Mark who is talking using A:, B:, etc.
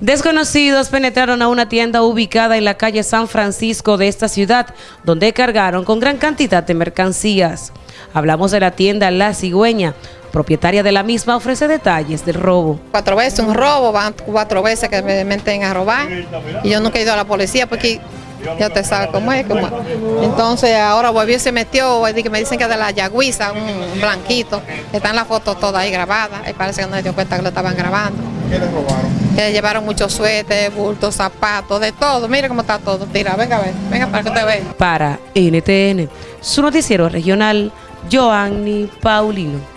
A: Desconocidos penetraron a una tienda ubicada en la calle San Francisco de esta ciudad, donde cargaron con gran cantidad de mercancías. Hablamos de la tienda La Cigüeña. Propietaria de la misma ofrece detalles del robo.
B: Cuatro veces un robo, van cuatro veces que me meten a robar y yo nunca he ido a la policía porque ya te sabes cómo es. Cómo Entonces ahora volvió y se metió, me dicen que es de la Yagüiza, un blanquito, está en la foto toda ahí grabada, y parece que no se dio cuenta que lo estaban grabando.
C: ¿Qué le robaron?
B: Que llevaron muchos suéteres, bultos, zapatos, de todo. Mire cómo está todo. Tira, venga a ver, venga para que te vea.
A: Para NTN, su noticiero regional, Joanny Paulino.